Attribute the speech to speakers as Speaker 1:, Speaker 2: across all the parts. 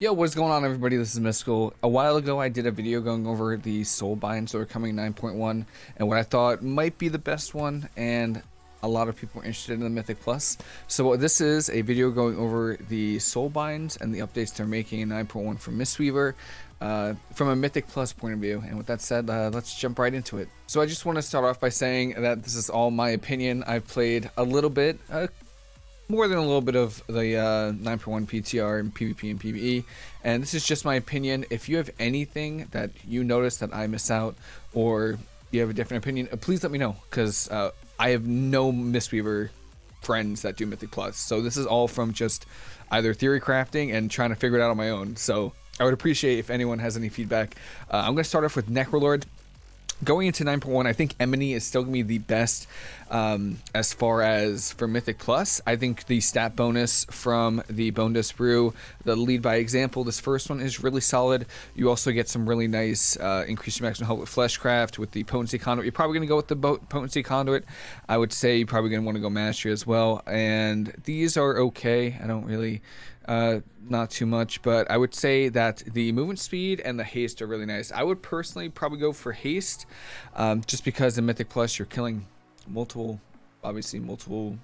Speaker 1: Yo, what's going on everybody? This is Mystical. A while ago I did a video going over the soul binds that are coming 9.1 and what I thought might be the best one and a lot of people are interested in the Mythic Plus. So this is a video going over the soul binds and the updates they're making in 9.1 for Mistweaver uh, from a Mythic Plus point of view. And with that said, uh, let's jump right into it. So I just want to start off by saying that this is all my opinion. I've played a little bit, uh, more than a little bit of the uh, 9.1 PTR and PvP and PvE, and this is just my opinion. If you have anything that you notice that I miss out, or you have a different opinion, uh, please let me know, because uh, I have no Mistweaver friends that do Mythic Plus. So this is all from just either theory crafting and trying to figure it out on my own. So I would appreciate if anyone has any feedback. Uh, I'm going to start off with Necrolord going into 9.1, I think Emeni is still going to be the best um, as far as for Mythic Plus. I think the stat bonus from the Bone Dust Brew, the lead by example, this first one is really solid. You also get some really nice uh, increased maximum health with Fleshcraft, with the Potency Conduit. You're probably going to go with the Potency Conduit. I would say you're probably going to want to go Mastery as well. And these are okay. I don't really uh, not too much, but I would say that the movement speed and the haste are really nice. I would personally probably go for haste, um, just because in Mythic Plus you're killing multiple, obviously multiple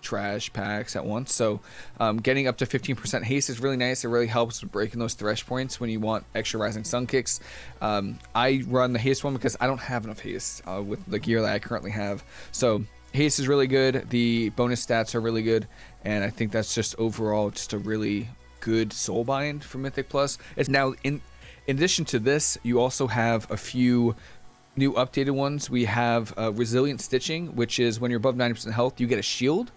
Speaker 1: trash packs at once. So um, getting up to 15% haste is really nice. It really helps with breaking those thresh points when you want extra rising sun kicks. Um, I run the haste one because I don't have enough haste uh, with the gear that I currently have. So haste is really good. The bonus stats are really good, and I think that's just overall just a really good soul bind for Mythic Plus. It's now in in addition to this, you also have a few new updated ones. We have uh, resilient stitching, which is when you're above 90% health, you get a shield.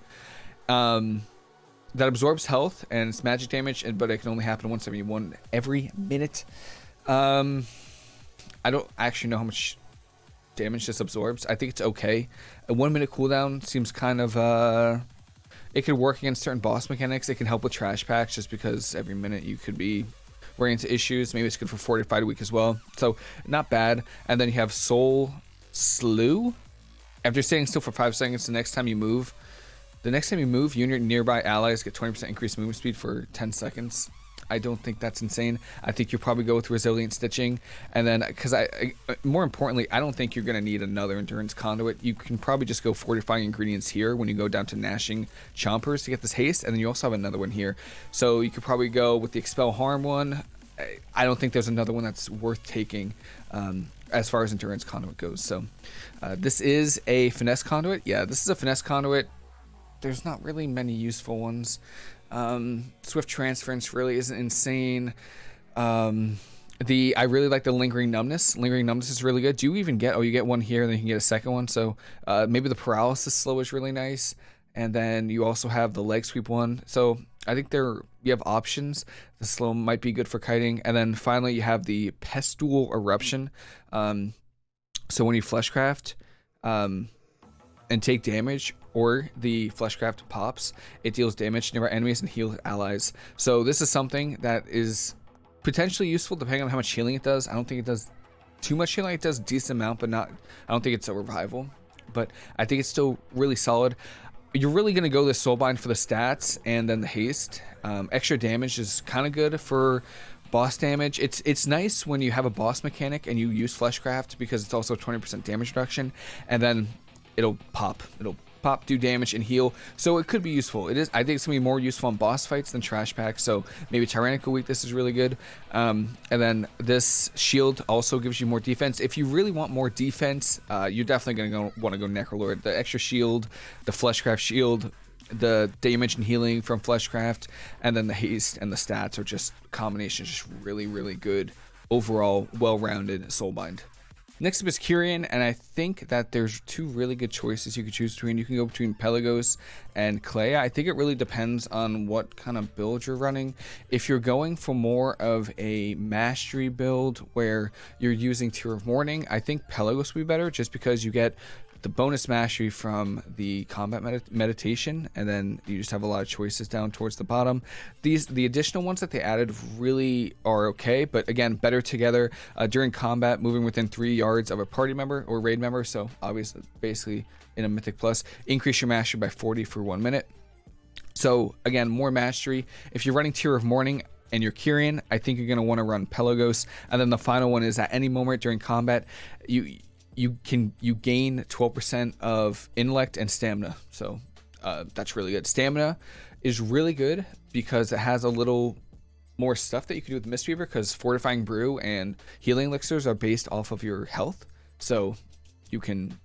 Speaker 1: Um, that absorbs health and it's magic damage, but it can only happen once every one every minute. Um, I don't actually know how much damage just absorbs. I think it's okay. A one minute cooldown seems kind of uh it could work against certain boss mechanics. It can help with trash packs just because every minute you could be running into issues. Maybe it's good for fortified week as well. So not bad. And then you have Sole Slough. After staying still for five seconds, the next time you move, the next time you move, you and your nearby allies get 20% increased movement speed for 10 seconds. I don't think that's insane. I think you'll probably go with resilient stitching, and then because I, I, more importantly, I don't think you're going to need another endurance conduit. You can probably just go fortifying ingredients here when you go down to gnashing chompers to get this haste, and then you also have another one here. So you could probably go with the expel harm one. I don't think there's another one that's worth taking. Um, as far as endurance conduit goes. So uh, this is a finesse conduit. Yeah, this is a finesse conduit. There's not really many useful ones. Um, Swift transference really isn't insane. Um, the I really like the lingering numbness. Lingering numbness is really good. Do you even get? Oh, you get one here, and then you can get a second one. So uh, maybe the paralysis slow is really nice, and then you also have the leg sweep one. So I think there you have options. The slow might be good for kiting, and then finally you have the pustule eruption. Um, so when you fleshcraft, um, and take damage, or the Fleshcraft pops, it deals damage to nearby enemies and heals allies. So this is something that is potentially useful depending on how much healing it does. I don't think it does too much healing. It does decent amount, but not. I don't think it's a revival, but I think it's still really solid. You're really gonna go this soulbind for the stats and then the haste. Um, extra damage is kind of good for boss damage. It's it's nice when you have a boss mechanic and you use Fleshcraft because it's also 20% damage reduction, and then it'll pop. It'll pop, do damage, and heal. So it could be useful. It is. I think it's gonna be more useful on boss fights than trash packs. So maybe Tyrannical Week. This is really good. Um, and then this shield also gives you more defense. If you really want more defense, uh, you're definitely gonna go, want to go Necrolord. The extra shield, the Fleshcraft shield, the damage and healing from Fleshcraft, and then the haste and the stats are just combinations, just really, really good overall, well-rounded Soulbind. Next up is Kyrian, and I think that there's two really good choices you could choose between. You can go between Pelagos and Kleia. I think it really depends on what kind of build you're running. If you're going for more of a mastery build where you're using Tear of Morning, I think Pelagos would be better just because you get the bonus mastery from the combat med meditation, and then you just have a lot of choices down towards the bottom. These the additional ones that they added really are okay, but again, better together uh, during combat, moving within three yards of a party member or raid member. So obviously, basically in a Mythic Plus, increase your mastery by 40 for one minute. So again, more mastery. If you're running Tear of Morning, and your Kyrian, I think you're going to want to run Pelagos. And then the final one is at any moment during combat, you you can you gain 12% of intellect and stamina. So uh, that's really good. Stamina is really good because it has a little more stuff that you can do with Mistweaver because fortifying brew and healing elixirs are based off of your health. So you can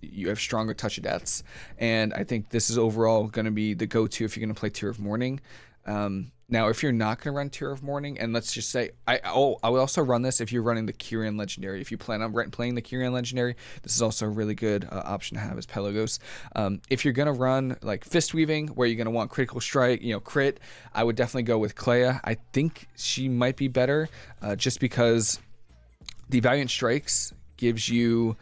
Speaker 1: you have stronger touch of deaths. And I think this is overall going to be the go-to if you're going to play Tear of Morning. Um, now, if you're not going to run Tear of Morning, and let's just say, I oh, I will also run this if you're running the Kyrian Legendary. If you plan on playing the Kyrian Legendary, this is also a really good uh, option to have as Pelagos. Um, if you're going to run like Fist Weaving, where you're going to want Critical Strike, you know, crit, I would definitely go with Kleia. I think she might be better uh, just because the Valiant Strikes gives you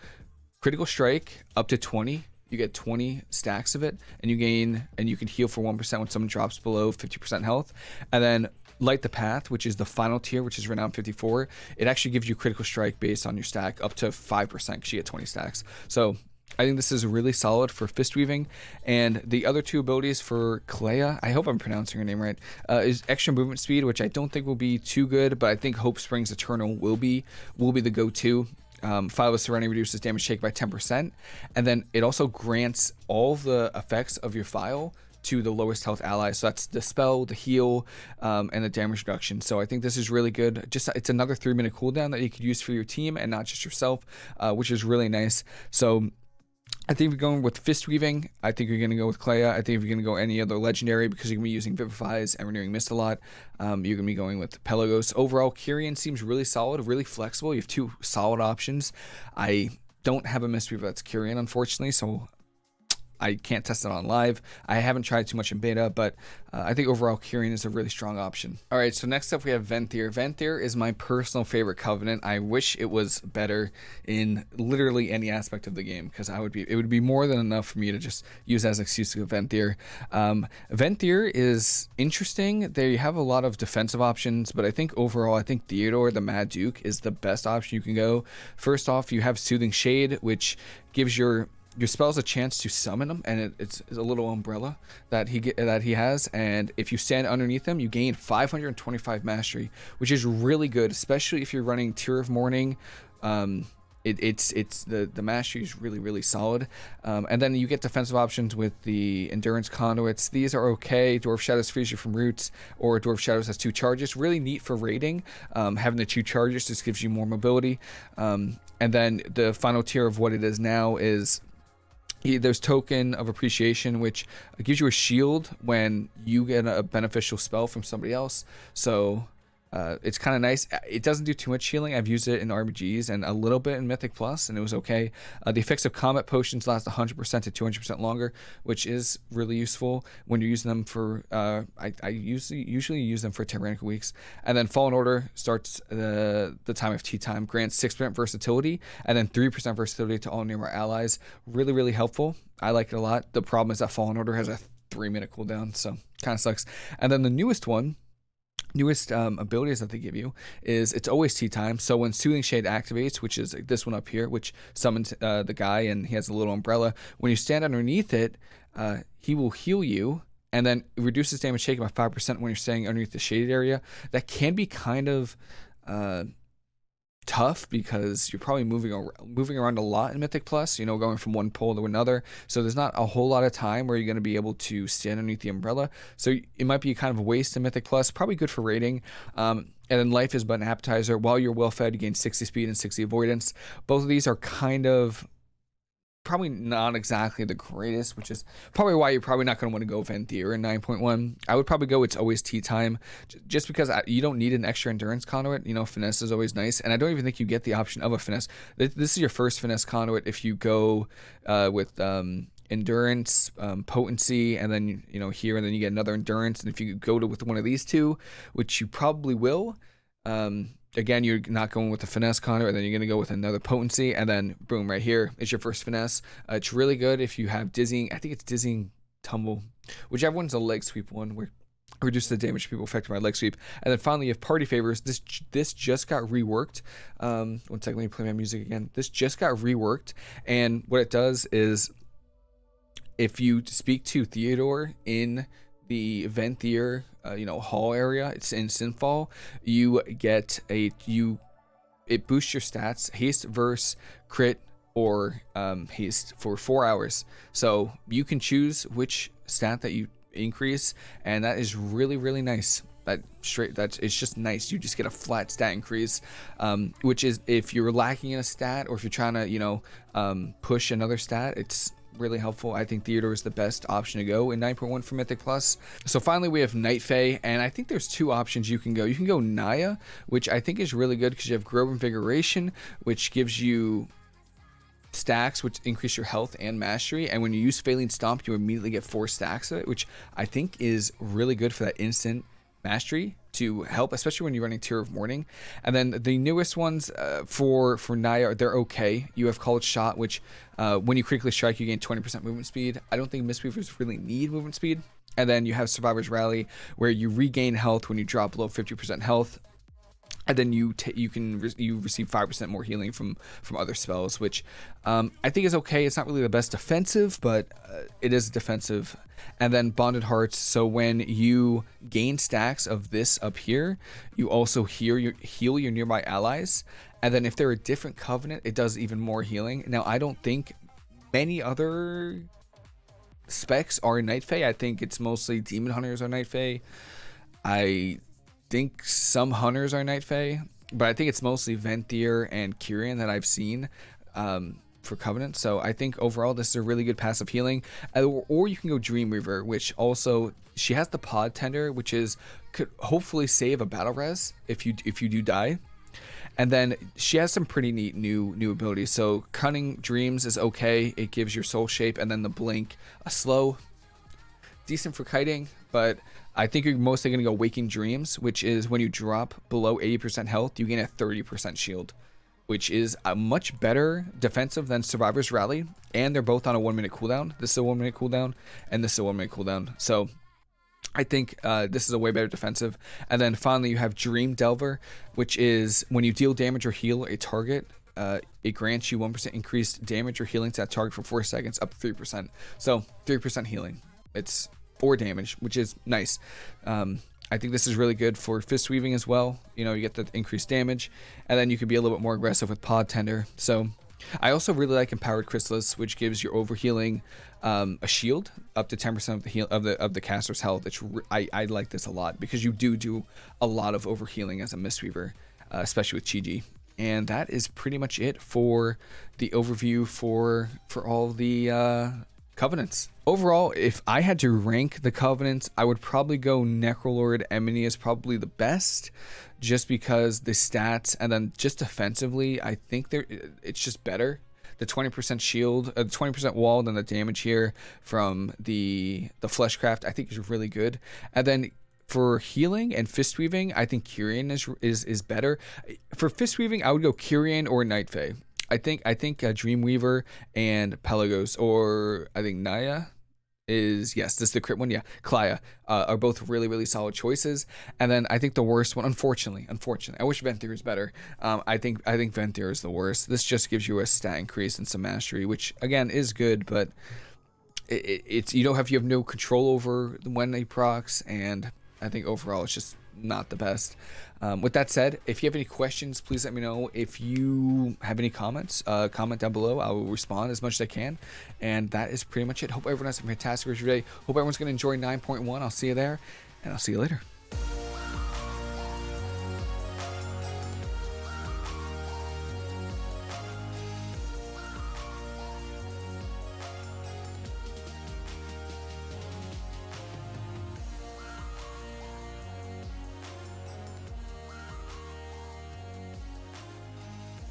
Speaker 1: Critical Strike up to 20 you get 20 stacks of it and you gain and you can heal for 1% when someone drops below 50% health. And then light the path which is the final tier which is renown 54 it actually gives you critical strike based on your stack up to 5% because you get 20 stacks. So I think this is really solid for fist weaving, and the other two abilities for Kleia, I hope I'm pronouncing her name right, uh, is extra movement speed, which I don't think will be too good, but I think Hope Springs Eternal will be will be the go-to um, Phial of Serenity reduces damage taken by 10%, and then it also grants all the effects of your phial to the lowest health allies. So that's the spell, the heal, um, and the damage reduction. So I think this is really good. Just it's another three minute cooldown that you could use for your team and not just yourself, uh, which is really nice. So I think you're going with Fist Weaving, I think you're going to go with Kleia. I think if you're going to go any other legendary, because you're going to be using Vivifies and Renewing Mist a lot, um, you're going to be going with Pelagos. Overall, Kyrian seems really solid, really flexible. You have two solid options. I don't have a Mistweaver that's Kyrian, unfortunately, so I can't test it on live. I haven't tried too much in beta, but uh, I think overall Kyrian is a really strong option. All right, so next up we have Venthyr. Venthyr is my personal favorite Covenant. I wish it was better in literally any aspect of the game because I would be it would be more than enough for me to just use as an excuse to go Venthyr. Um, Venthyr is interesting. They have a lot of defensive options, but I think overall I think Theotar the Mad Duke is the best option you can go. First off, you have Soothing Shade, which gives your your spell's a chance to summon him, and it, it's, it's, a little umbrella that he get, that he has. And if you stand underneath him, you gain 525 mastery, which is really good, especially if you're running Tear of Morning. Um, it, it's it's the the mastery is really really solid, um, and then you get defensive options with the endurance conduits. These are okay. Door of Shadows frees you from roots, or Door of Shadows has two charges. Really neat for raiding. Um, having the two charges just gives you more mobility. Um, and then the final tier of what it is now is there's token of appreciation which gives you a shield when you get a beneficial spell from somebody else. So uh, it's kind of nice. It doesn't do too much healing. I've used it in RBGs and a little bit in Mythic Plus, and it was okay. Uh, the effects of combat potions last 100% to 200% longer, which is really useful when you're using them for. Uh, I, I usually usually use them for tyrannical weeks. And then Fallen Order starts the the time of tea time, grants 6% versatility, and then 3% versatility to all nearby allies. Really, really helpful. I like it a lot. The problem is that Fallen Order has a three minute cooldown, so kind of sucks. And then the newest one newest um, abilities that they give you is it's always tea time. So when Soothing Shade activates, which is this one up here, which summons uh, the guy and he has a little umbrella, when you stand underneath it, uh, he will heal you and then reduces damage taken by 5% when you're staying underneath the shaded area. That can be kind of uh, tough because you're probably moving around, moving around a lot in Mythic Plus, you know, going from one pole to another. So there's not a whole lot of time where you're going to be able to stand underneath the umbrella. So it might be kind of a waste in Mythic Plus, probably good for raiding. Um, and then life is but an appetizer. While you're well fed, you gain 60 speed and 60 avoidance. Both of these are kind of probably not exactly the greatest, which is probably why you're probably not going to want to go Venthyr in 9.1. I would probably go It's Always Tea Time, just because I, you don't need an extra endurance conduit. You know, finesse is always nice, and I don't even think you get the option of a finesse. This is your first finesse conduit if you go uh, with um, endurance, um, potency, and then you know here, and then you get another endurance. And if you go to with one of these two, which you probably will. Um, again, you're not going with the finesse conduit, and then you're going to go with another potency, and then boom, right here is your first finesse. Uh, it's really good if you have dizzying. I think it's dizzying tumble, whichever one's a leg sweep one, where reduce the damage people affected by leg sweep. And then finally, you have party favors. This this just got reworked. Um, one second, let me play my music again. This just got reworked, and what it does is, if you speak to Theotar in the Venthyr, uh, you know, hall area. It's in Sinfall. You get a you, it boosts your stats, haste, verse, crit, or um, haste for four hours. So you can choose which stat that you increase, and that is really really nice. That straight that it's just nice. You just get a flat stat increase, um, which is if you're lacking in a stat or if you're trying to you know um, push another stat, it's really helpful. I think Theotar is the best option to go in 9.1 for Mythic Plus. So finally we have Night Fae, and I think there's two options you can go. You can go Niya, which I think is really good because you have Grove Invigoration, which gives you stacks which increase your health and mastery and when you use Faeline Stomp you immediately get four stacks of it which I think is really good for that instant mastery to help especially when you're running Tear of Morning. And then the newest ones uh, for for Niya they're okay. You have Called Shot which uh, when you critically strike you gain 20% movement speed. I don't think Mistweavers really need movement speed. And then you have Survivor's Rally where you regain health when you drop below 50% health and then you you can re you receive five percent more healing from from other spells, which um, I think is okay. It's not really the best defensive, but uh, it is defensive. And then bonded hearts. So when you gain stacks of this up here, you also heal your heal your nearby allies. And then if they're a different covenant, it does even more healing. Now I don't think many other specs are Night Fae. I think it's mostly Demon Hunters are Night Fae. I think some hunters are Night Fae, but I think it's mostly Venthyr and Kyrian that I've seen um, for Covenant. So I think overall this is a really good passive healing. Or, or you can go Dreamweaver, which also she has the Pod Tender, which is could hopefully save a battle res if you if you do die. And then she has some pretty neat new new abilities. So Cunning Dreams is okay. It gives your soul shape, and then the Blink a slow, decent for kiting, but I think you're mostly going to go Waking Dreams, which is when you drop below 80% health, you gain a 30% shield, which is a much better defensive than Survivor's Rally, and they're both on a one minute cooldown. This is a one minute cooldown, and this is a one minute cooldown. So I think uh, this is a way better defensive. And then finally, you have Dream Delver, which is when you deal damage or heal a target, uh, it grants you 1% increased damage or healing to that target for 4 seconds, up to 3%. So 3% healing. It's four damage, which is nice. Um, I think this is really good for fist weaving as well. You know, you get the increased damage, and then you can be a little bit more aggressive with pod tender. So I also really like empowered chrysalis, which gives your overhealing um, a shield up to 10% of the heal of the of the caster's health. It's I, I like this a lot because you do do a lot of overhealing as a mistweaver, uh, especially with Chi-Ji. And that is pretty much it for the overview for for all the uh, Covenants. Overall, if I had to rank the Covenants, I would probably go Necrolord Emeni is probably the best, just because the stats and then just defensively, I think they're it's just better. The 20% shield, uh, 20% wall, and the damage here from the the Fleshcraft, I think is really good. And then for healing and fist weaving, I think Kyrian is is is better. For fist weaving, I would go Kyrian or Night Fae. I think I think uh, Dreamweaver and Pelagos, or I think Niya is yes, this is the crit one. Yeah, Kleia uh, are both really really solid choices. And then I think the worst one, unfortunately, unfortunately, I wish Venthyr is better. Um, I think I think Venthyr is the worst. This just gives you a stat increase and some mastery, which again is good, but it, it, it's you don't have you have no control over when they procs, and I think overall it's just not the best. Um, with that said, if you have any questions, please let me know. If you have any comments, uh, comment down below. I will respond as much as I can. And that is pretty much it. Hope everyone has a fantastic rest of your day. Hope everyone's going to enjoy 9.1. I'll see you there, and I'll see you later.